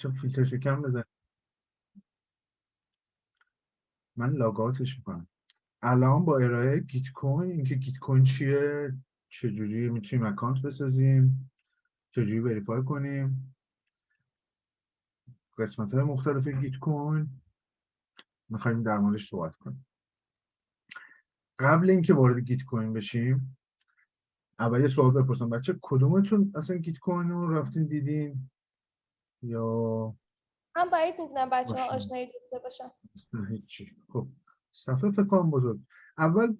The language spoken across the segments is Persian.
چون فیلترشکنم بزن. من log out ش می‌کنم. الان با ارائه Gitcoin اینکه Gitcoin چیه چجوری می‌تونیم account بسازیم چجوری verify کنیم. قسمت های مختلف Gitcoin می‌خوایم در موردش صحبت کنیم. قبل اینکه وارد Gitcoin بشیم اول یه سوال بپرسم. بچه کدومتون اصلا گیت کوین رو رفتین دیدین؟ یا من باید می‌دونم بچه ها. آشنایی داشته باشن. هیچی. خب صفحه فکر کنم بزرگ. اول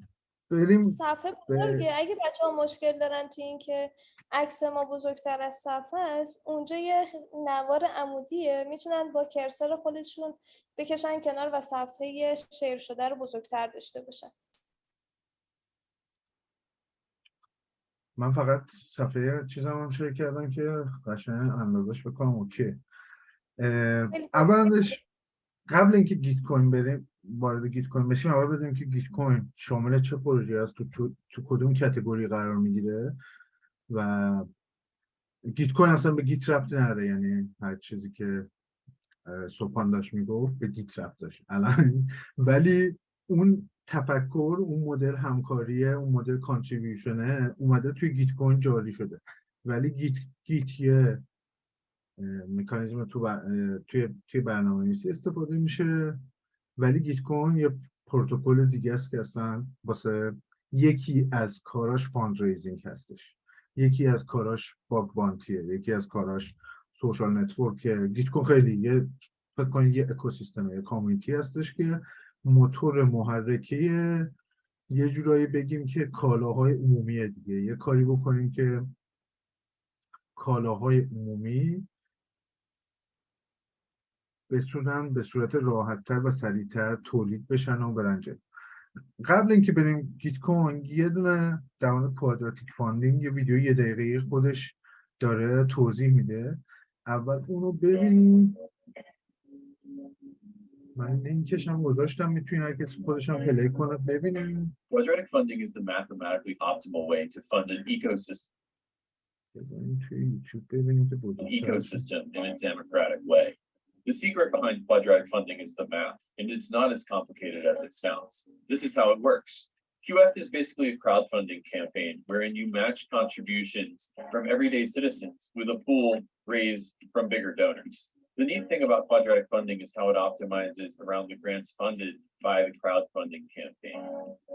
بریم صفحه بزرگه. اگه بچه ها مشکل دارن تو این که عکس ما بزرگتر از صفحه است اونجا یه نوار عمودیه. می‌تونن با کرسر خودشون بکشن کنار و صفحه شیر شده رو بزرگتر داشته باشن. من فقط صفحه چیزم هم share کردم که قشنگ اندازش بکنم OK. اولش قبل اینکه Gitcoin بریم وارد Gitcoin بشیم اول بدونیم که Gitcoin شامل چه پروژه است؟ تو تو کدوم category قرار می‌گیره؟ و Gitcoin اصلا به Git ربطی نداره یعنی هر چیزی که سبحان داشت می‌گفت به Git ربط داشت. الان ولی اون تفکر اون مدل همکاریه اون مدل contribution ه اومده توی Gitcoin جاری شده. ولی Git Git یه مکانیزم تو بر- توی توی برنامه استفاده میشه. ولی Gitcoin یه پروتکل دیگه است که اصلا واسه یکی از کاراش fundraising هستش. یکی از کاراش bug bounty ه یکی از کاراش social network Gitcoin خیلی یه فکر کنید یه اکوسیستم یه community هستش که موتور محرکه یه جورایی بگیم که کالاهای عمومیه دیگه. یه کاری بکنیم که کالاهای عمومی بتونن به صورت راحتتر و سریعتر تولید بشن و برن جلو. قبل اینکه بریم Gitcoin یه دونه در مورد quadratic funding یه ویدیو یه دقیقه خودش داره توضیح میده. اول اونو ببینیم. من لینکش هم گذاشتم میتونین هر کسی خودش هم پلی کنه ببینیم Quadratic funding is the mathematically optimal way to fund an ecosystem, بذاریم توی یوتیوب ببینیم که بزرگتر هست. ecosystem in a democratic way. The secret behind quadratic funding is the math, and it's not as complicated as it sounds. This is how it works. QF is basically a crowdfunding campaign wherein you match contributions from everyday citizens with a pool raised from bigger donors. The neat thing about quadratic funding is how it optimizes around the grants funded by the crowdfunding campaign.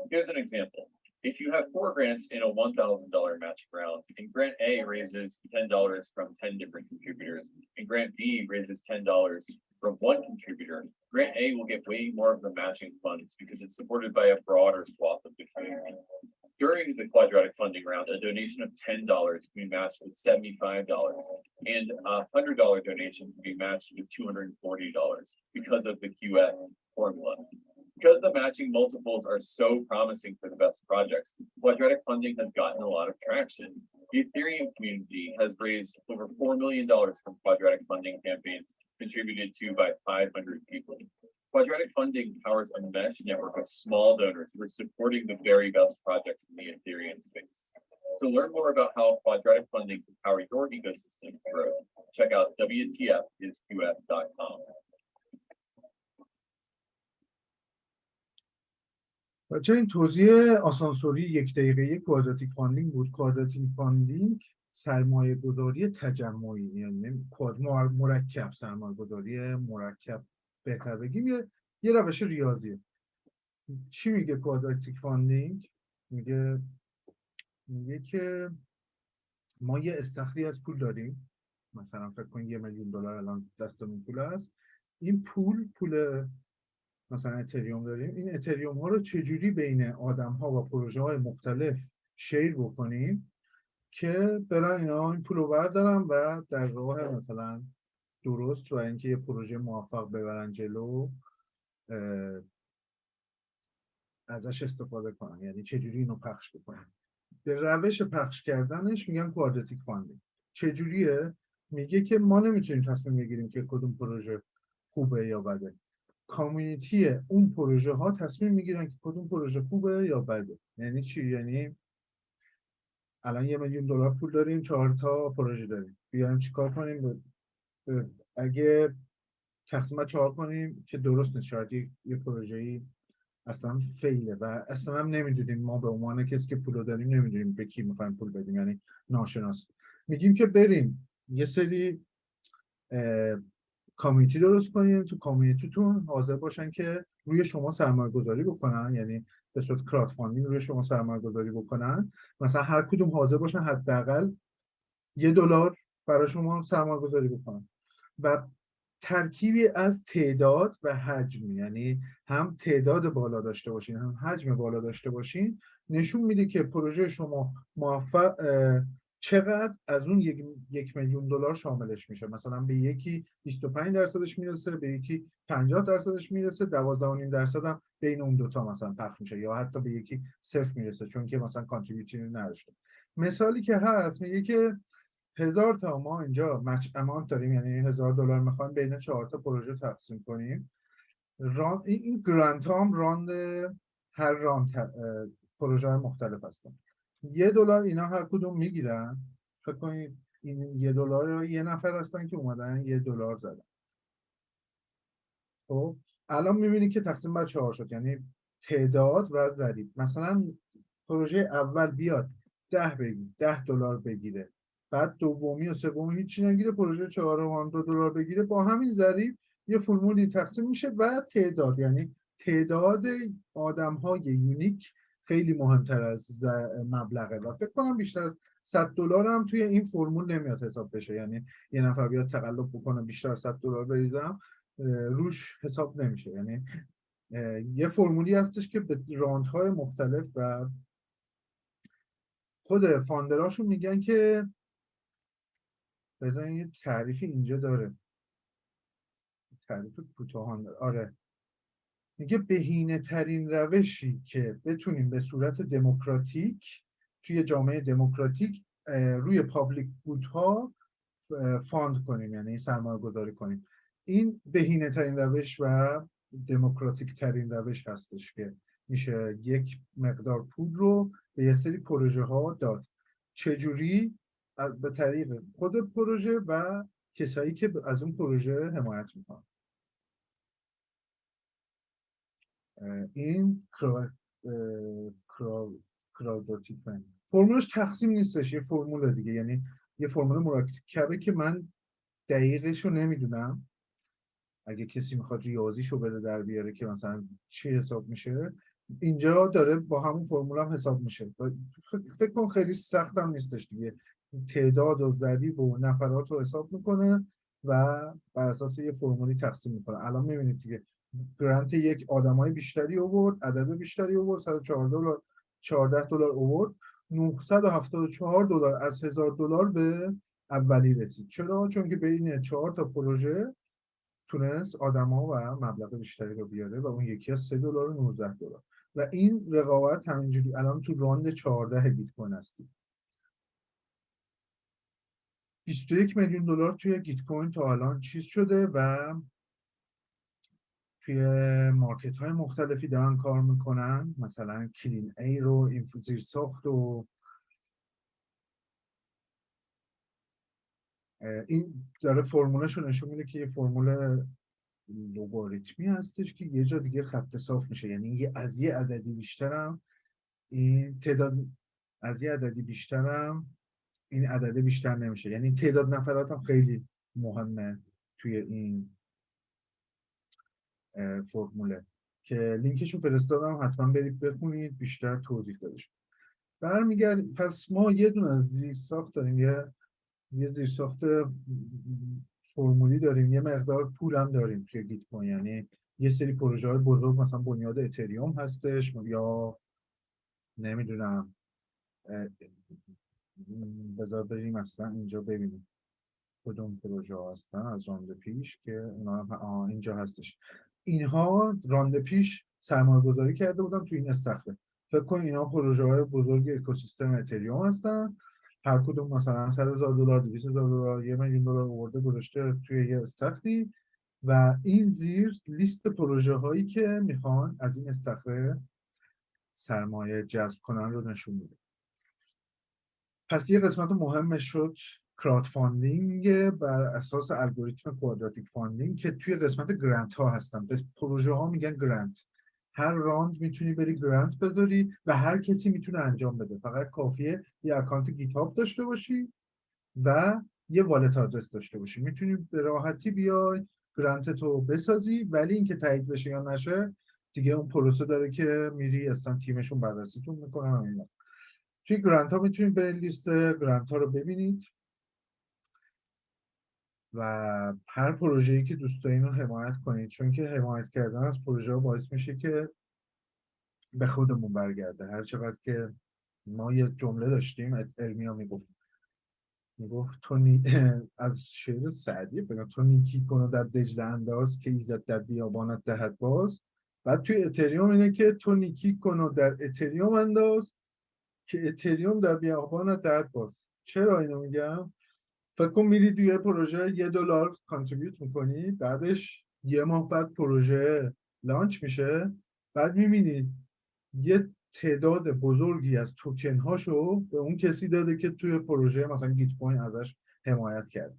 Here's an example. If you have four grants in a one thousand dollar matching round, and grant A raises ten dollars from ten different contributors, and grant B raises ten dollars from one contributor, grant A will get way more of the matching funds because it's supported by a broader swath of the community. During the quadratic funding round, a donation of ten dollars can be matched with seventy-five dollars, and a hundred dollar donation can be matched with two hundred and forty dollars because of the QF formula. Because the matching multiples are so promising for the best projects, quadratic funding has gotten a lot of traction. The Ethereum community has raised over $4 million from quadratic funding campaigns contributed to by 500 people. Quadratic funding powers a mesh network of small donors who are supporting the very best projects in the Ethereum space. To learn more about how quadratic funding can power your ecosystem to grow, check out WTFisQF.com. بچه این توضیح آسانسوری یک دقیقه کوادراتیک فاندینگ بود کوادراتیک فاندینگ سرمایه گذاری تجمعی یعنی کواد- مر- مرکب سرمایه گذاری مرکب بهتر بگیم. یه, یه روش ریاضیه چی میگه quadratic funding میگه میگه که ما یه استخری از پول داریم. مثلا فکر کن یه میلیون دلار الان دستمون پول هست این پول پول مثلا Ethereum داریم. این Ethereum ها رو چجوری بین آدم ها و پروژه های مختلف share بکنیم که برن اینا این پول رو بردارن و در راه مثلا درست و اینکه یه پروژه موفق ببرن جلو ازش استفاده کنن. یعنی چجوری اینو پخش بکنن. به روش پخش کردنش میگن quadratic funding چجوریه میگه که ما نمی‌تونیم تصمیم بگیریم که کدوم پروژه خوبه یا بده. community اون پروژه ها تصمیم می‌گیرن که کدوم پروژه خوبه یا بده. یعنی چی؟ یعنی الان یه میلیون دلار پول داریم چهار تا پروژه داریم. بیایم چیکار کنیم؟ اگه تقسیم چهار کنیم که درست نیست شاید یه پروژه‌ای اصلا فیله و اصلا هم نمی‌دونیم ما به عنوان کسی که پول داریم نمی‌دونیم به کی می‌خوایم پول بدیم یعنی ناشناس. میگیم که بریم یه سری کامیونیتی درست کنیم تو کامیونیتیتون حاضر باشن که روی شما سرمایه گذاری بکنن یعنی به صورت کرات روی شما سرمایه گذاری بکنن. مثلا هر کدوم حاضر باشن حداقل یه دلار برای شما سرمایه گذاری بکنن. و ترکیبی از تعداد و حجم یعنی هم تعداد بالا داشته باشین هم حجم بالا داشته باشین نشون میده که پروژه شما موفق چقدر از اون یک, یک میلیون دلار شاملش میشه. مثلا به یکی 25 درصدش می‌رسه به یکی 50 درصدش می‌رسه 12.5 درصد هم بین اون دوتا مثلا پخش میشه یا حتی به یکی صفر می‌رسه چون که مثلا کانتریبیوشن نداشته. مثالی که هست میگه که هزار تا ما اینجا مچ امانت داریم یعنی هزار دلار می‌خوایم بین چهار تا پروژه تقسیم کنیم. ران این, این گرانت هم راند هر راند پروژه های مختلف هستن. یه دلار اینا هر کدوم می‌گیرن. فکر کنید این یه دلار یه نفر هستن که اومدن یه دلار زدن. خب الان می‌بینید که تقسیم بر چهار شد یعنی تعداد و ضریب. مثلا پروژه اول بیاد ده بگیر ده دلار بگیره. بعد دومی و سومی هیچی نگیره پروژه چهارم هم دو دلار بگیره. با همین ضریب یه فرمولی تقسیم میشه و تعداد. یعنی تعداد آدم های یونیک خیلی مهمتر از مبلغه. و فکر کنم بیشتر از 100 دلار هم توی این فرمول نمیاد حساب بشه. یعنی یه نفر بیاد تقلب بکنه بیشتر از 100 دلار بریزم روش حساب نمیشه. یعنی یه فرمولی هستش که به راندهای مختلف و خود فاندراشون میگن که بزنین یه تعریفی اینجا داره. تعریف کوتاهان داره آره. میگه بهینه ترین روشی که بتونیم به صورت دموکراتیک توی جامعه دموکراتیک روی پابلیک گودها فاند کنیم یعنی سرمایه گذاری کنیم. این بهینه ترین روش و دموکراتیک ترین روش هستش که میشه یک مقدار پول رو به یه سری پروژه ها داد. چجوری؟ به طریق خود پروژه و کسایی که از اون پروژه حمایت می‌کنن. این کرا... اه، کرا... کرادوتیک من. فرمولش تقسیم نیستش یه فرمول دیگه یعنی یه فرمول مرکبه که من دقیقش رو نمی‌دونم. اگه کسی می‌خواد ریاضیشو بده در بیاره که مثلا چی حساب میشه اینجا داره با همون فرمول هم حساب میشه. فکر کن خیلی سخت هم نیستش دیگه. تعداد و ضریب و نفرات رو حساب می‌کنه و بر اساس یه فرمولی تقسیم می‌کنه. الان می‌بینید دیگه گرانت یک آدمای بیشتری آورد عدد بیشتری آورد 114 دلار 14 دلار آورد 974 دلار از 1000 دلار به اولی رسید. چرا؟ چون که بین چهار تا پروژه تونست آدما و مبلغ بیشتری رو بیاره و اون یکی از 3 دلار و 19 دلار. و این رقابت همینجوری الان تو راند 14 بیت کوین هستیم. 21 میلیون دلار توی گیت کوین تا الان چیز شده و توی مارکت های مختلفی دارن کار می‌کنن. مثلا کلین ای رو اینفوزیر ساخت و این داره فرمولش رو نشون میده که یه فرمول لوگاریتمی هستش که یه جا دیگه خط صاف میشه. یعنی از یه عددی بیشترم این تعداد از یه عددی بیشترم این عدده بیشتر نمیشه. یعنی تعداد نفرات هم خیلی مهمه توی این فرموله. که لینکشو فرستادم حتما برید بخونید بیشتر توضیح داده برمیگرد پس ما یه دونه زیرساخت داریم یه یه زیرساخت فرمولی داریم یه مقدار پول هم داریم توی گیت کوین یعنی یه سری پروژه های بزرگ مثلا بنیاد اتریوم هستش یا نمی‌دونم بذار بریم اصلا اینجا ببینیم کدوم پروژه هستن از راند پیش که اونا اینجا هستش. اینها راند پیش سرمایه گذاری کرده بودن تو این استخره فکر کن اینا پروژه های بزرگ اکوسیستم اتریوم هستن. هر کدوم مثلا 100 هزار دلار 200 هزار دلار یه میلیون دلار آورده گذاشته توی یه استخری و این زیر لیست پروژه هایی که می‌خوان از این استخره سرمایه جذب کنن رو نشون میده. پس یه قسمت مهمش شد crowdfunding بر اساس الگوریتم quadratic funding که توی قسمت grant ها هستن. به پروژه ها میگن grant هر round می‌تونی بری grant بذاری و هر کسی می‌تونه انجام بده. فقط کافیه یه account GitHub داشته باشی و یه wallet address داشته باشی. می‌تونی به راحتی بیای grant تو بسازی ولی اینکه تایید بشه یا نشه دیگه اون پروسه داره که میری اصلا تیمشون بررسیتون می‌کنن توی گرانت ها می‌تونید برید لیست گرانت ها رو ببینید. و هر پروژه‌ای که دوست دارین رو حمایت کنید چون که حمایت کردن از پروژه ها باعث میشه که به خودمون برگرده. هر چقدر که ما یه جمله داشتیم ارمیا می‌گفت می‌گفت تو نی... از شعر سعدی بگم تو نیکی کن در دجله انداز که ایزد در بیابانت دهد باز. بعد توی اتریوم اینه که تو نیکی کن در اتریوم انداز. که اتریوم در بیابانت دهد باز چرا اینو میگم فکر کن میری توی پروژه یه دلار کانتریبیوت می‌کنی بعدش یه ماه بعد پروژه لانچ میشه بعد می‌بینی یه تعداد بزرگی از توکن هاشو به اون کسی داده که توی پروژه مثلا گیت کوین ازش حمایت کرده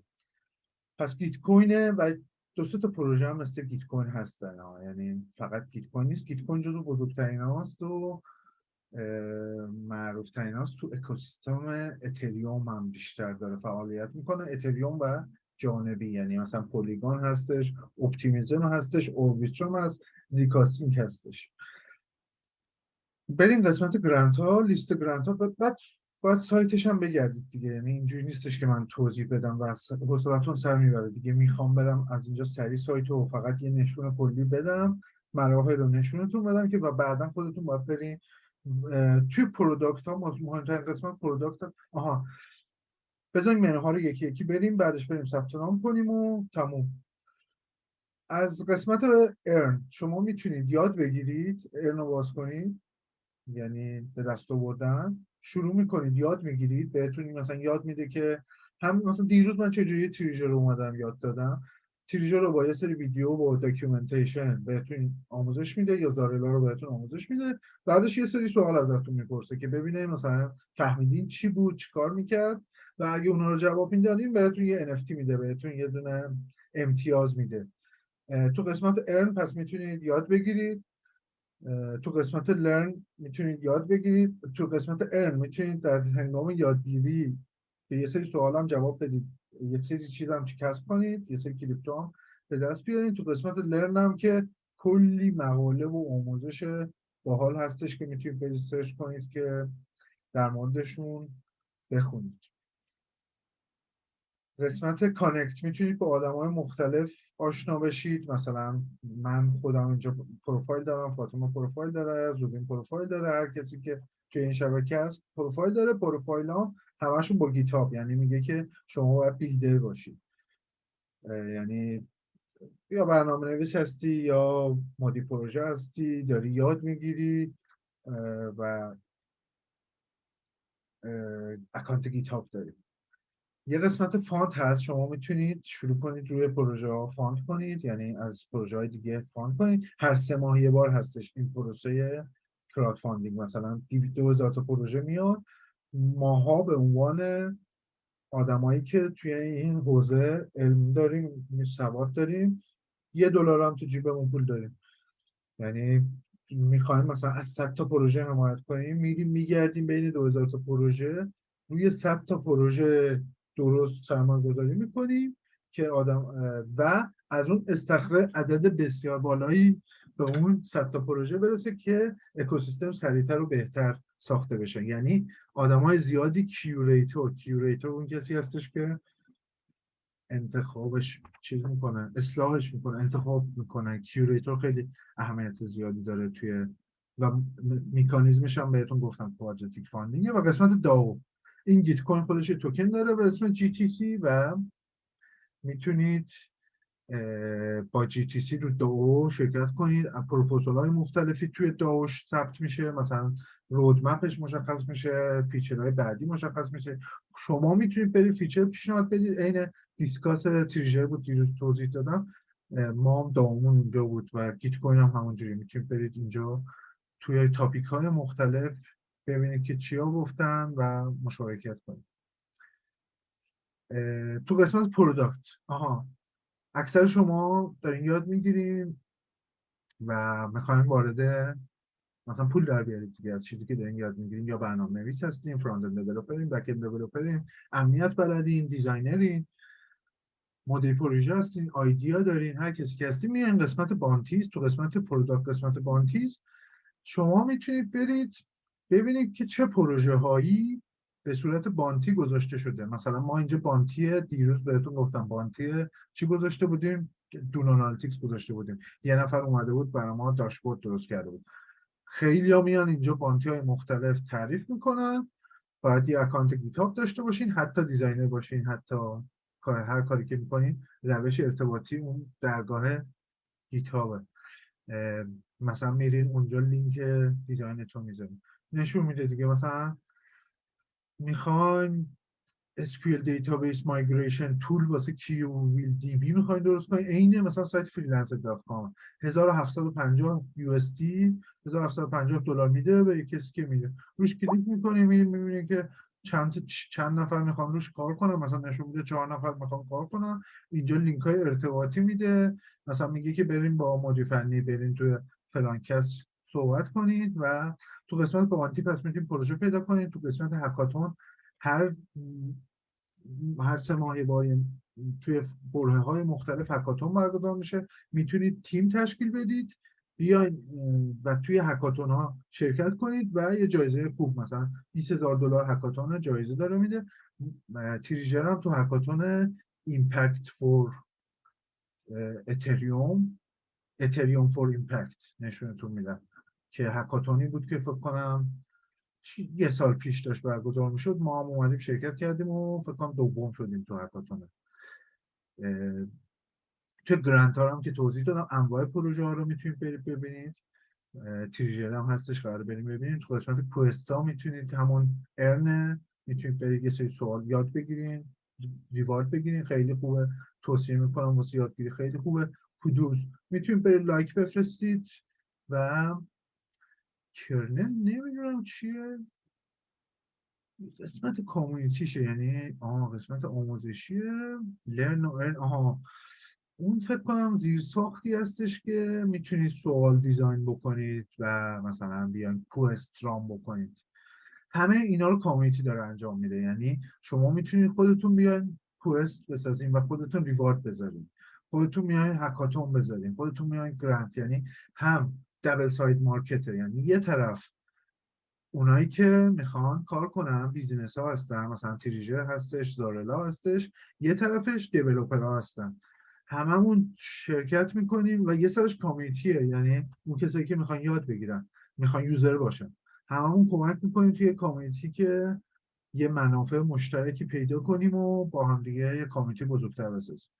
پس Gitcoin ه و دو سه تا پروژه هم مثل Gitcoin هستن ها. یعنی فقط Gitcoin نیست Gitcoin جزو بزرگترین هاست و معروف ترین هاست. تو اکوسیستم Ethereum هم بیشتر داره فعالیت می‌کنه. Ethereum و جانبی یعنی مثلا Polygon هستش Optimism هستش Arbitrum هست ریکاستینگ هستش. بریم قسمت grant ها لیست grant ها بعد باید سایتش هم بگردید دیگه. یعنی اینجوری نیستش که من توضیح بدم و حوصلتون سر می‌بره دیگه. می‌خوام بدم از اینجا سری سایت رو فقط یه نشون کلی بدم مراحل رو نشونتون بدم که و بعدا خودتون باید برین توی product ها مهمترین قسمت product ها آها. بزنیم منوها رو یکی یکی بریم بعدش بریم ثبت نام کنیم و تموم. از قسمت earn شما می‌تونید یاد بگیرید earn رو باز کنید یعنی به دست آوردن. شروع می‌کنید یاد می‌گیرید بهتون مثلا یاد میده که هم مثلا دیروز من چجوری تریجر رو اومدم یاد دادم. تریجر رو با یه سری ویدیو و documentation بهتون آموزش میده یا زارلا رو بهتون آموزش میده. بعدش یه سری سوال ازتون می‌پرسه که ببینه مثلا فهمیدین چی بود چیکار می‌کرد؟ و اگه اونا رو جواب می‌دادین بهتون یه NFT میده بهتون یه دونه امتیاز میده. تو قسمت ارن پس می‌تونید یاد بگیرید. تو قسمت لرن می‌تونید یاد بگیرید. تو قسمت ارن می‌تونید در هنگام یادگیری به یه سری سوال هم جواب بدید. یه سری چیز هم کسب کنید یه سری کریپتو هم به دست بیارید تو قسمت لرن هم که کلی مقاله و آموزش باحال هستش که می‌تونید برید سرچ کنید که در موردشون بخونید. قسمت connect می‌تونید با آدم های مختلف آشنا بشید. مثلا من خودم اینجا پروفایل دارم فاطمه پروفایل داره زوبین پروفایل داره هر کسی که توی این شبکه هست پروفایل داره پروفایل ها همشون با GitHub یعنی میگه که شما باید builder باشید یعنی یا برنامه نویس هستی یا مدیر پروژه هستی داری یاد می‌گیری و اکانت GitHub داری. یه قسمت fund هست شما می‌تونید شروع کنید روی پروژه ها fund کنید یعنی از پروژه های دیگه fund کنید. هر سه ماه یه بار هستش این پروسه crowdfunding. مثلا دو هزار تا پروژه میاد ماها به عنوان آدمایی که توی این حوزه علم داریم سواد داریم یه دلار هم تو جیبمون پول داریم. یعنی می‌خوایم مثلا از 100 تا پروژه حمایت کنیم میریم میگردیم بین 2000 تا پروژه روی 100 تا پروژه درست سرمایه گذاری می‌کنیم که آدم و از اون استخره عدد بسیار بالایی به اون 100 تا پروژه برسه که اکوسیستم سریعتر و بهتر ساخته بشه. یعنی آدم های زیادی curator curator اون کسی هستش که انتخابش چیز می‌کنه اصلاحش می‌کنه انتخاب می‌کنه. curator خیلی اهمیت زیادی داره توی و میکانیزمش هم بهتون گفتم quadratic funding و قسمت DAO این Gitcoin خودش توکن داره به اسم GTC و می‌تونید با GTC رو DAO شرکت کنید. پروپوزال های مختلفی توی DAO ش ثبت میشه. مثلا roadmap ش مشخص میشه feature های بعدی مشخص میشه. شما می‌تونید برید feature پیشنهاد بدید. عین discuss Treejer بود دیروز توضیح دادم. ما هم DAO مون اونجا بود و Gitcoin هم همونجوری می‌تونید برید اینجا. توی topic های مختلف ببینید که چیا گفتن و مشارکت کنید. تو قسمت product آها. اکثر شما دارین یاد می‌گیرین و می‌خواین وارد مثلا پول در بیارید دیگه از چیزی که دارین یاد می‌گیرین یا برنامه نویس هستین front-end developer ین back-end developer ین امنیت بلدین designer ین مدیر پروژه هستین آیدیا دارین هر کسی که هستین میان قسمت bounties تو قسمت product قسمت bounties شما می‌تونید برید ببینید که چه پروژه هایی به صورت bounty گذاشته شده. مثلا ما اینجا bounty دیروز بهتون گفتم. bounty چی گذاشته بودیم؟ Dune Analytics گذاشته بودیم. یه نفر اومده بود برای ما داشبورد درست کرده بود. خیلی ها میان اینجا bounty های مختلف تعریف می‌کنن. باید یه اکانت GitHub داشته باشین حتی designer باشین حتی کار هر کاری که می‌کنین روش ارتباطی اون درگاه GitHub ه. مثلا میرین اونجا لینک design تون می‌ذارین. نشون میده دیگه. مثلا می‌خواین SQL database migration tool واسه QDB می‌خواین درست کنین؟ عین مثلا سایت freelancer.com 1750 USD 1750 دلار میده به کسی که میده روش کلیک می‌کنه می‌بینید می‌بینید که چند چند نفر می‌خوان روش کار کنن. مثلا نشون میده چهار نفر می‌خوان کار کنن. اینجا لینک های ارتباطی میده. مثلا میگه که بریم با مدیر فنی بریم توی فلان کس. صحبت کنید و تو قسمت بانتی پس می‌تونید پروژه پیدا کنید. تو قسمت هکاتون هر هر سه ماهه با توی بره های مختلف هکاتون برگزار میشه. می‌تونید تیم تشکیل بدید بیاین و توی hackathon ها شرکت کنید و یه جایزه خوب مثلا 20 هزار دلار hackathon جایزه داره میده. Treejer هم تو hackathon impact for Ethereum Ethereum for impact نشونتون میدم که hackathon ی بود که فکر کنم یه سال پیش داشت برگزار می‌شد. ما هم اومدیم شرکت کردیم و فکر کنم دوم شدیم تو hackathon. تو گرانت هم که توضیح دادم انواع پروژه ها رو می‌تونید برید ببینید. اه، تریژر هم هستش قرار بریم ببینید. تو قسمت کوستا می‌تونید همون ارن می‌تونید برید یه سری سوال یاد بگیرین ریوارد بگیرین خیلی خوبه. توصیه می‌کنم واسه یادگیری خیلی خوبه. کدوز می‌تونید برید لایک بفرستید و کرنل نمی‌دونم چیه. قسمت کامیونیتیشه یعنی آها قسمت آموزشیه. learn و earn آها. اون فکر کنم زیر ساختی هستش که می‌تونید سوال design بکنید و مثلا بیان quest رام بکنید. همه اینا رو community داره انجام میده. یعنی شما می‌تونید خودتون بیاین quest بسازین و خودتون reward بذارین. خودتون میاین hackathon بذارین. خودتون میاین grant. یعنی هم double side market ه یعنی یه طرف اونایی که می‌خوان کار کنن business ها هستن مثلا Treejer هستش زارلا هستش یه طرفش developer ها هستن. هممون شرکت می‌کنیم و یه سرش community ه. یعنی اون کسایی که می‌خوان یاد بگیرن می‌خوان user باشن. هممون کمک می‌کنیم توی community که یه منافع مشترکی پیدا کنیم و با هم دیگه یه community بزرگتر بسازیم.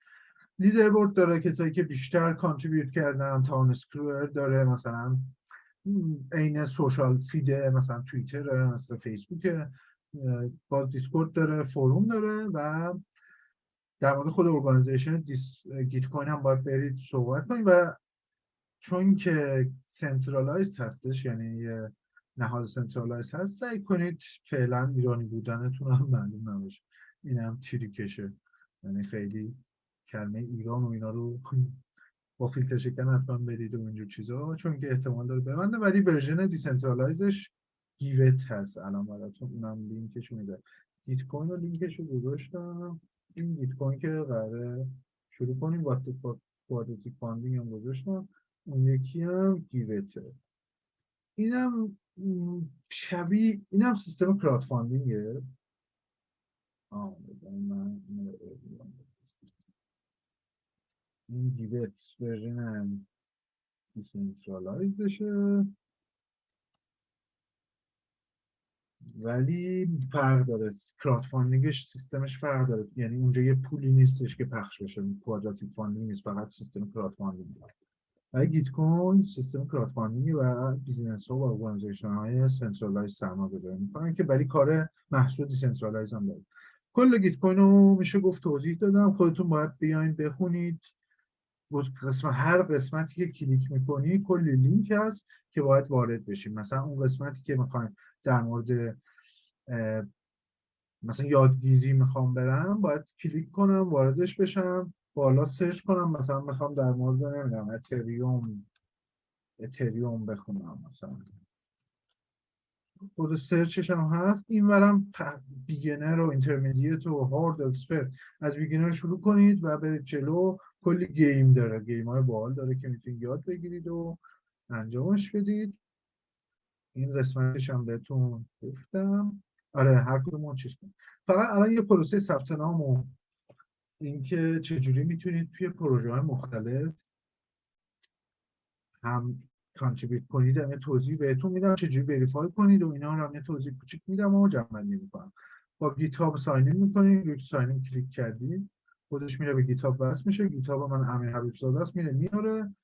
leaderboard داره کسایی که بیشتر contribute کردن town square داره مثلا عین social feed ه مثلا توییتر مثلا فیسبوک باز Discord داره forum داره و در مورد خود organization Gitcoin هم باید برید صحبت کنید و چون که centralized هستش یعنی نهاد centralize هست سعی کنید فعلا ایرانی بودنتون هم معلوم نباشه. این هم trick شه. یعنی خیلی کلمه ایران و اینا رو با فیلتر شکن حتما برید و اینجور چیزا. چون که احتمال داره ببنده. ولی version decentralize ش Giveth هست الان براتون. اونم لینکش میده Gitcoin رو لینکش رو گذاشتم. این Gitcoin که قراره شروع کنیم. quadratic funding هم گذاشتم. اون یکی هم Giveth ه اینم شبیه اینم سیستم crowdfunding ه آه من. این Giveth version هم decentralize بشه ولی فرق داره. crowdfunding ش سیستمش فرق داره. یعنی اونجا یه پولی نیستش که پخش بشه. quadratic funding نیست فقط سیستم crowdfunding ولی Gitcoin سیستم crowdfunding و business ها و organization های centralize سرمایه گذاری می‌کنن که ولی کار محصول decentralize هم داره. کل Gitcoin رو میشه گفت توضیح دادم. خودتون باید بیاین بخونید. قسمت هر قسمتی که کلیک می‌کنی کلی لینک هست که باید وارد بشیم مثلا اون قسمتی که می‌خوایم در مورد مثلا یادگیری می‌خوام برم باید کلیک کنم واردش بشم بالا search کنم مثلا می‌خوام در مورد نمی‌دونم اتریوم اتریوم بخونم مثلا. خود search ش هم هست. این ورم beginner و intermediate و hard expert از beginner شروع کنید و برید جلو. کلی game داره. game های باحال داره که می‌تونید یاد بگیرید و انجامش بدید. این قسمتش هم بهتون گفتم. آره هر کدوم چیز کنید فقط الان یه پروسه ثبت نام و اینکه چجوری می‌تونید توی پروژه های مختلف هم contribute کنید. هم یه توضیح بهتون میدم چجوری verify کنید و اینا رو هم یه توضیح کوچیک میدم و جمع می‌کنم. با GitHub sign in می‌کنید. روی sign in کلیک کردید. خودش میره به GitHub وصل میشه GitHub من امیر حبیب زاده است میره میاره.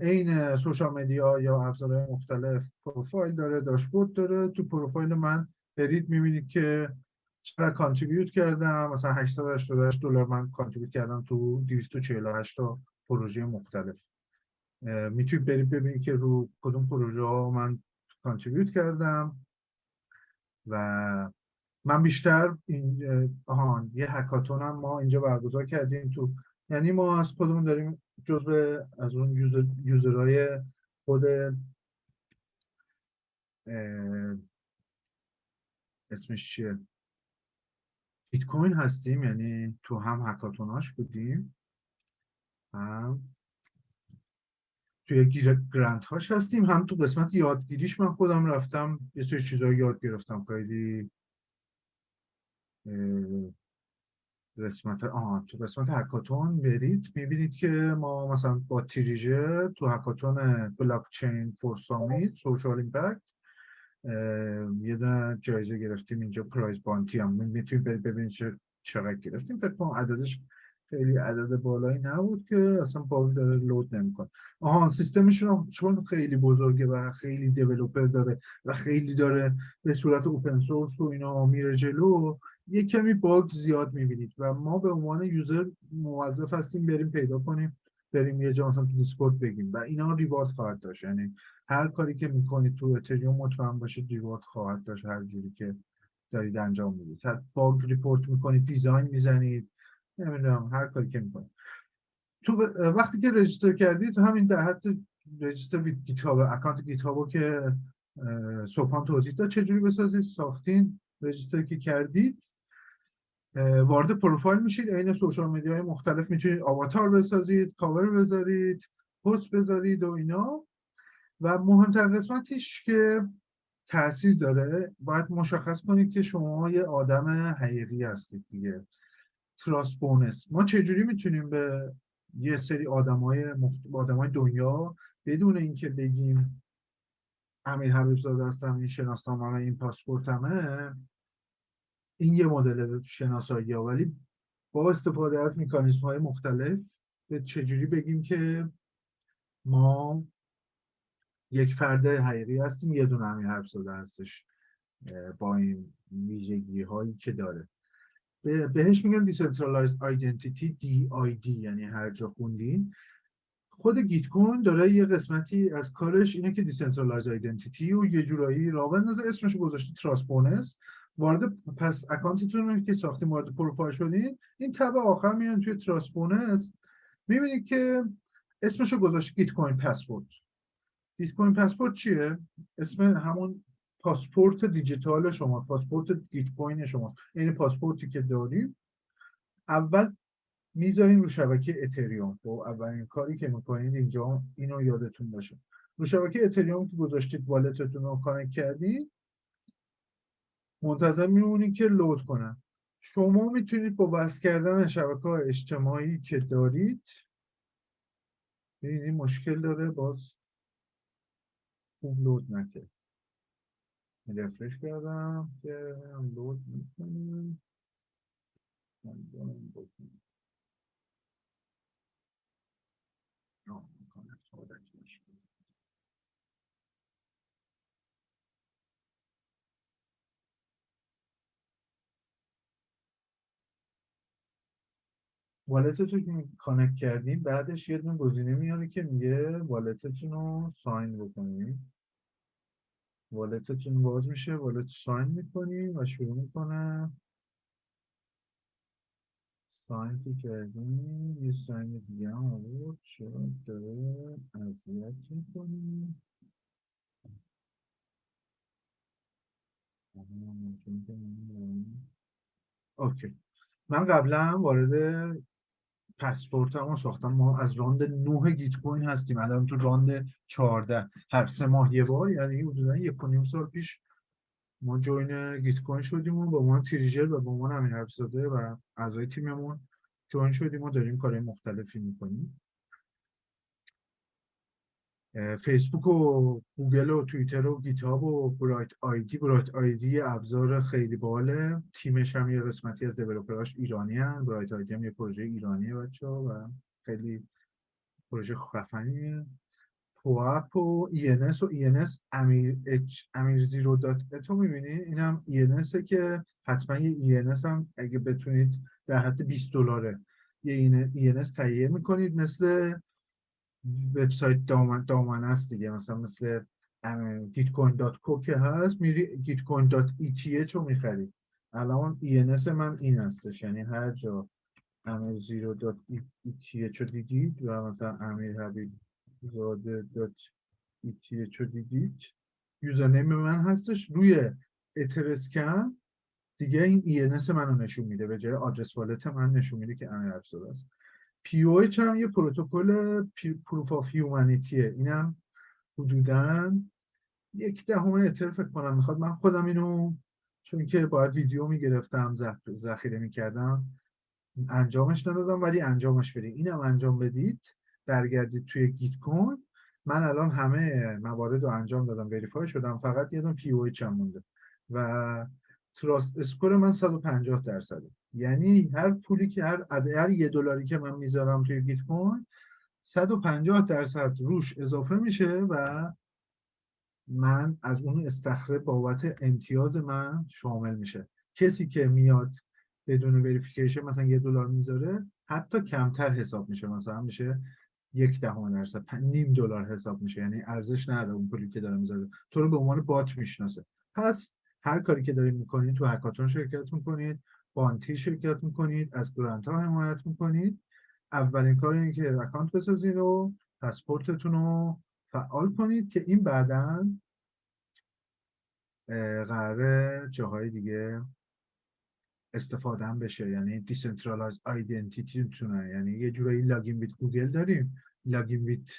عین social media یا ابزارهای مختلف پروفایل داره داشبورد داره. تو پروفایل من برید می‌بینید که چقدر contribute کردم. مثلا 888 دلار من contribute کردم تو 248 تا پروژه مختلف. می‌تونید برید ببینید که رو کدوم پروژه ها من کانتریبیوت کردم و من بیشتر این آهان یه هکاتون هم ما اینجا برگزار کردیم تو یعنی ما از خودمون داریم جزء از اون یوزر یوزرهای خود اسمش چیه؟ بیت کوین هستیم یعنی تو هم هکاتوناش بودیم. هم توی گیر گرانت هاش هستیم. هم تو قسمت یادگیریش من خودم رفتم. یه سری چیزا یاد گرفتم. خیلی قسمت آه تو قسمت هکاتون برید می‌بینید که ما مثلا با تیریژه تو هکاتون بلاک چین فور سامیت سوشال ایمپکت یه دونه جایزه گرفتیم اینجا پرایز بانتی هم. می‌تونید ببینید چقدر گرفتیم. فکر کنم عددش خیلی عدد بالایی نبود که اصلا باگی داره load نمی‌کنه. آها سیستمشون چون خیلی بزرگه و خیلی developer داره و خیلی داره به صورت open source و اینا میره جلو یه کمی bug زیاد می‌بینید و ما به عنوان user موظف هستیم بریم پیدا کنیم بریم یه جا مثلا تو Discord بگیم و اینا reward خواهد داشت. یعنی هر کاری که می‌کنید تو اتریوم مطمئن باشید reward خواهد داشت هر جوری که دارید انجام می‌دید. bug report می‌کنید design می‌زنید نمی‌دونم هر کاری که می‌کنید تو وقتی که register کردید همین در حد register GitHub account گیت که سبحان توضیح داد چجوری بسازید ساختین register که کردید وارد پروفایل میشید عین social media های مختلف می‌تونید آواتار بسازید کاور بذارید پست بذارید و اینا. و مهمتر قسمتش که تاثیر داره باید مشخص کنید که شما یه آدم حقیقی هستید دیگه. تراست بونس ما چجوری می‌تونیم به یه سری آدمای مخت... آدمای دنیا بدون اینکه بگیم امیر حبیب زاده هستم این شناسنامه این پاسپورتمه این یه مدل شناسایی ها. ولی با استفاده از میکانیزم های مختلف به چجوری بگیم که ما یک فرد حقیقی هستیم یه دونه امیر حبیب زاده هستش با این ویژگی هایی که داره. بهش میگن Decentralized Identity DID یعنی هر جا خوندین. خود Gitcoin داره یه قسمتی از کارش اینه که Decentralized Identity و یه جورایی را بندازه اسمش گذاشته trust bonus وارد پس account تون که ساختیم وارد پروفایل شدین این tab آخر میان توی trust bonus می‌بینید که اسمشو گذاشته Gitcoin Passport. Gitcoin Passport چیه؟ اسم همون پاسپورت دیجیتال شما پاسپورت Gitcoin شما این پاسپورتی که داریم اول می‌ذاریم رو شبکه اتریوم. و اولین کاری که می‌کنید اینجا اینو یادتون باشه. رو شبکه اتریوم که گذاشتید wallet تون رو connect کردید منتظر میمونید که load کنن. شما می‌تونید با بس کردن شبکه اجتماعی که دارید ببینید مشکل داره باز خوب لود نکرد. رفرش کردم که لود می‌کنیم. wallet تون که connect کردیم بعدش یه دونه گزینه میاره که میگه wallet تون رو sign بکنیم. wallet تون باز میشه wallet sign می‌کنیم و شروع می‌کنه. sign که کردیم یه sign دیگه هم آورد. چرا داره اذیت می‌کنیم okay. من قبلا وارد passport مو ساختم ما از round 9 Gitcoin هستیم. الان تو round 14 هر سه ماه یه بار یعنی حدودا یک و نیم سال پیش ما join Gitcoin شدیم و با عنوان Treejer و با عنوان امین و اعضای تیممون join شدیم و داریم کارهای مختلفی می‌کنیم. فیسبوک و گوگل و توییتر و GitHub و BrightID BrightID ابزار خیلی باحاله تیمش هم یه قسمتی از developer اش ایرانی هم BrightID هم یه پروژه ایرانیه بچه ها و خیلی پروژه خفنیه پواپ و ENS و ENS امیر اچ امیر زیرو دات اتو می‌بینی؟ این هم که حتما یه ENS هم اگه بتونید در حد 20 دلاره یه ENS تهیه می‌کنید. مثل وبسایت دامن دامنه است دیگه. مثلا مثل gitcoin.co که هست میری gitcoin.eth رو می‌خری. الان ENS من این هستش. یعنی هر جا امیر zero dot ETH رو دیدید و مثلا امیر حبیب زاده dot ETH رو دیدید username من هستش. روی Etherscan دیگه این ENS منو نشون میده. به جای آدرس wallet من نشون میده که امیر حبیب است پی هم یه پروتکل proof of humanity ه اینم حدودا یک دهم اتر فکر کنم می‌خواد. من خودم اینو چون که باید ویدیو می‌گرفتم ذخیره می‌کردم انجامش ندادم ولی انجامش بدید. اینم انجام بدید برگردید توی Gitcoin من الان همه موارد رو انجام دادم verify شدم فقط یه دون PO مونده. و trust score من 150 درصده. یعنی هر پولی که هر هر یه دلاری که من می‌ذارم توی Gitcoin 150 درصد روش اضافه میشه و من از اون استخره بابت امتیاز من شامل میشه. کسی که میاد بدون وریفیکیشن مثلا یه دلار می‌ذاره حتی کمتر حساب میشه. مثلا میشه یک دهم درصد نیم دلار حساب میشه. یعنی ارزش نداره اون پولی که داره می‌ذاره. تو رو به عنوان بات می‌شناسه. پس هر کاری که دارید می‌کنید تو هکاتون شرکت می‌کنید بانتی شرکت می‌کنید از گرانت ها حمایت می‌کنید. اولین کار اینه که اکانت بسازید و passport تون رو فعال کنید که این بعدا قراره جاهای دیگه استفاده هم بشه. یعنی decentralized identity تونه یعنی یه جورایی login with Google داریم. login with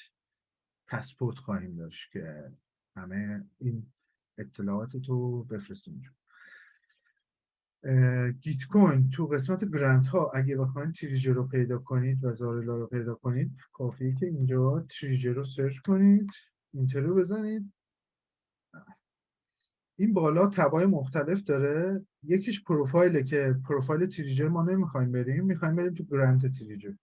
passport خواهیم داشت که همه این اطلاعات تو بفرستیم Gitcoin تو قسمت grant ها اگه بخواید Treejer رو پیدا کنید و Zarela رو پیدا کنید کافیه که اینجا Treejer رو search کنید enter رو بزنید. این بالا tab ای مختلف داره. یکیش پروفایله که پروفایل Treejer ما نمی‌خوایم بریم می‌خوایم بریم تو grant Treejer.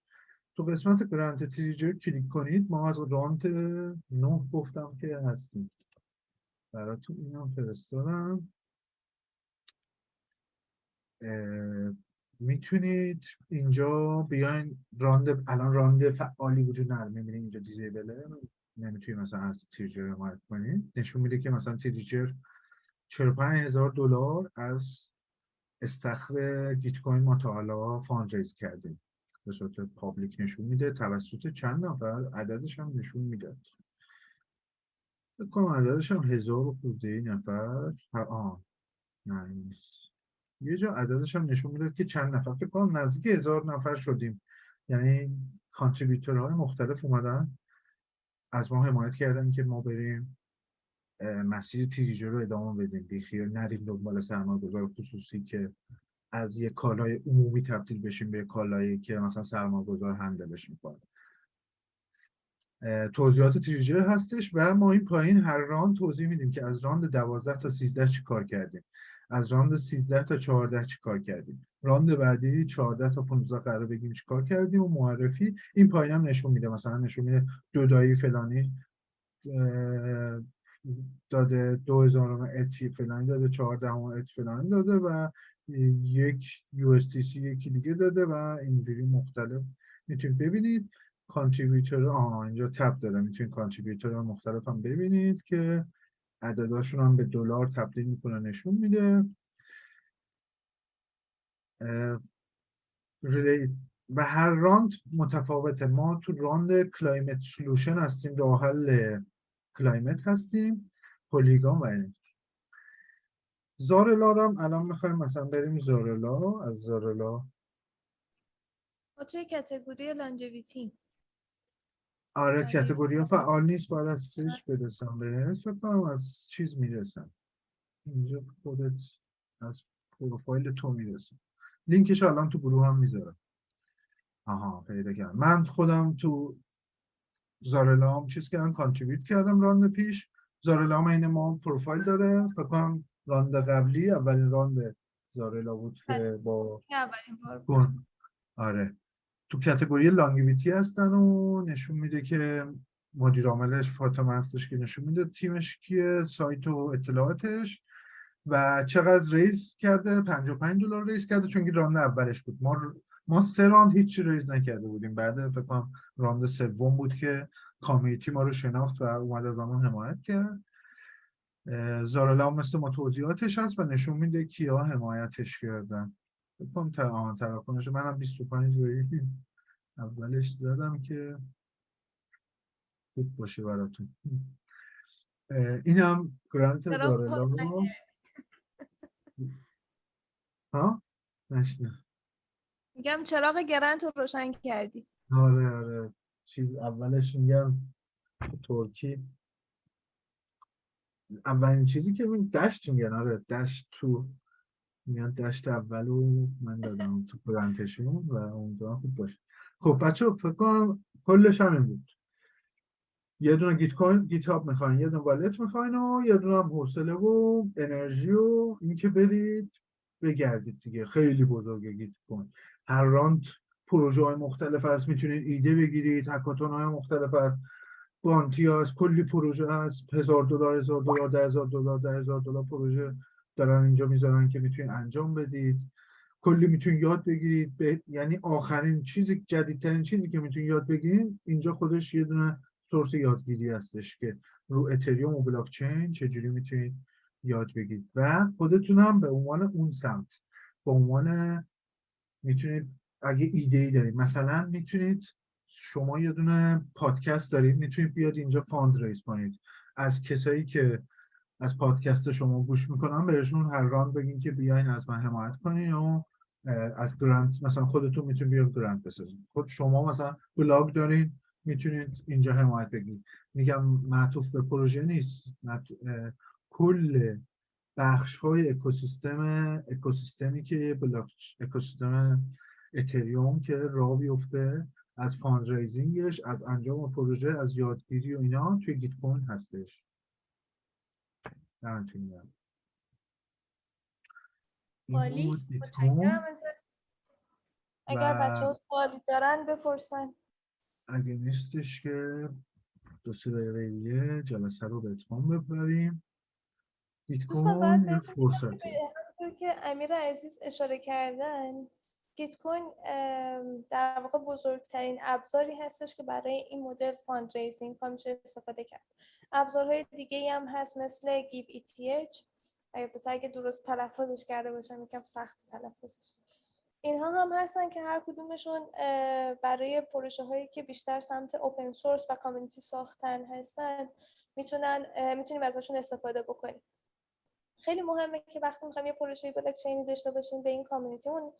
تو قسمت grant Treejer کلیک کنید. ما از راند نه گفتم که هستیم. براتون اینا فرستادم. می‌تونید اینجا بیاین راند الان راند فعالی وجود نداره. می‌بینید اینجا disable ه نمی‌تونید مثلا از Treejer حمایت کنید نشون میده که مثلا Treejer 45 هزار دلار از استخر Gitcoin ما تا حالا fund raise کردیم. به صورت public نشون میده. توسط چند نفر عددش هم نشون میده بکنم عددش هم هزار خورده نفر. آه نه نیست. یه جا عددش هم نشون میده که چند نفر. فکر کنم نزدیک هزار نفر شدیم. یعنی های مختلف اومدن. از ما حمایت کردن که ما بریم مسیر Treejer رو ادامه بدیم. بیخیال نریم دنبال سرمایه‌گذار خصوصی که از یه کالای عمومی تبدیل بشیم به کالایی که مثلا سرمایه‌گذار handle ش می‌کنه. توضیحات Treejer هستش و ما این پایین هر راند توضیح میدیم که از راند 12 تا 13 چی کار کردیم. از راند 13 تا 14 چی کار کردیم؟ راند بعدی 14 تا 15 قرار بگیم چی کار کردیم و معرفی. این پایین هم نشون میده مثلا نشون میده دودایی فلانی داده 2000 اتی فلانی داده 14 اتی فلانی داده و یک یو یکی دیگه داده و اینجوری مختلف می‌تونید ببینید. کانتریبیوتور آها اینجا تب داره می‌تونید کانتریبیوتور مختلف هم ببینید که عدداشون هم به دلار تبدیل می‌کنه نشون میده. و هر راند متفاوته. ما تو راند climate solution هستیم راه حل climate هستیم Polygon و این Zarela هم الان می‌خوایم مثلا بریم Zarela. از Zarela. ما توی category longevity؟ آره یعنی category ها فعال نیست باید از سیج برسم بهش فکر کنم از چیز می‌رسم. اینجا خودت از پروفایل تو می‌رسم. لینکش الان تو گروه هم می‌ذارم. آها پیدا کردم. من خودم تو Zarela هم چیز کردم contribute کردم راند پیش. Zarela هم این ما پروفایل داره. فکر کنم راند قبلی اولین راند Zarela بود که با اولین بار آره. تو category longevity هستن و نشون میده که مدیر عاملش فاطمه هستش که نشون میده تیمش کیه سایت و اطلاعاتش و چقدر raise کرده 55 دلار raise کرده چون که راند اولش بود. ما ما سه راند هیچی raise نکرده بودیم. بعد فکر کنم راند سوم بود که community ما رو شناخت و اومد از همون حمایت کرد. Zarela مثل ما توضیحاتش هست و نشون میده کیا حمایتش کردن. کنم تراکنش منم 25 روی اولش زدم که خوب باشه براتون. اه، اینم گرانت روشن رو ها؟ نشنه میگم چراغ گرنت رو روشن کردی. آره آره. چیز اولش میگم ترکی. اولین چیزی که دشت میگن آره دشت تو میاد دشت اولو من دادم تو پرانتشون و اونجا خوب باشه. خب بچه فکر کنم کلش همین بود. یه دونه Gitcoin GitHub می‌خواین یه دونه wallet می‌خواین و یه دونه هم حوصله و انرژی و اینکه برید بگردید دیگه. خیلی بزرگه Gitcoin. هر راند پروژه های مختلف هست می‌تونید ایده بگیرید hackathon های مختلف هست. bounty هست کلی پروژه هست. هزار دلار هزار دلار ده هزار دلار ده هزار دلار پروژه. دارن اینجا می‌ذارن که می‌تونید انجام بدید. کلی می‌تونید یاد بگیرید. به... یعنی آخرین چیزی جدیدترین چیزی که می‌تونید یاد بگیرید اینجا خودش یه دونه source یادگیری هستش که رو اتریوم و بلاک چین چجوری می‌تونید یاد بگیرید. و خودتون هم به عنوان اون سمت به عنوان می‌تونید اگه ایده ای دارید مثلا می‌تونید شما یه دونه پادکست دارید می‌تونید بیاد اینجا fund raise کنید. از کسایی که از پادکست شما گوش می‌کنن بهشون هر راند بگین که بیاین از من حمایت کنین و از grant مثلا خودتون می‌تونید بیاد grant بسازید خود شما مثلا بلاگ دارین می‌تونید اینجا حمایت بگیرید میگم معطوف به پروژه نیست. اه، کل بخش های اکوسیستم اکوسیستمی که بلاک اکوسیستم اتریوم که راه بیفته از fundraising ش از انجام پروژه از یادگیری و اینا توی گیت هستش. دمتون گرم. عالی. متشکرم ازت. اگر بچه ها سوالی دارن بپرسن اگه نیستش که دو سه دقیقه دیگه جلسه رو به اتمام ببریم گیت کوین همونطور که امیر عزیز اشاره کردن گیت‌کوین در واقع بزرگترین ابزاری هستش که برای این مدل fundraising ها میشه استفاده کرد. ابزارهای دیگه ای هم هست مثل Giveth البته اگه درست تلفظش کرده باشم یکم سخت تلفظش. اینها هم هستن که هر کدومشون برای پروژه هایی که بیشتر سمت اوپن سورس و کامیونیتی ساختن هستن می‌تونن می‌تونیم ازشون استفاده بکنیم. خیلی مهمه که وقتی می‌خوایم یه پروژه بلاک چینی داشته باشیم به این کامیونیتیمون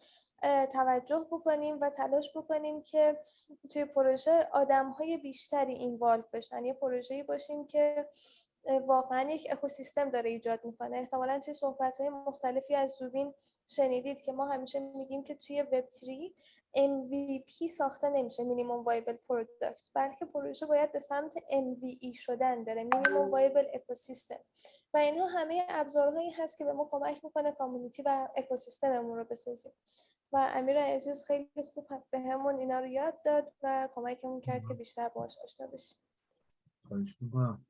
توجه بکنیم و تلاش بکنیم که توی پروژه آدم های بیشتری اینوالو بشن. یه پروژه‌ای باشیم که واقعا یک اکوسیستم داره ایجاد می‌کنه. احتمالا توی صحبت های مختلفی از زوبین شنیدید که ما همیشه میگیم که توی وب 3 MVP ساخته نمیشه minimum viable product بلکه پروژه باید به سمت MVE شدن بره minimum viable ecosystem و اینها همه ابزارهایی هست که به ما کمک می‌کنه community و اکوسیستممون رو بسازیم. و امیر عزیز خیلی خوب به همون اینا رو یاد داد و کمکمون کرد که بیشتر باهاش آشنا بشیم. خواهش می‌کنم.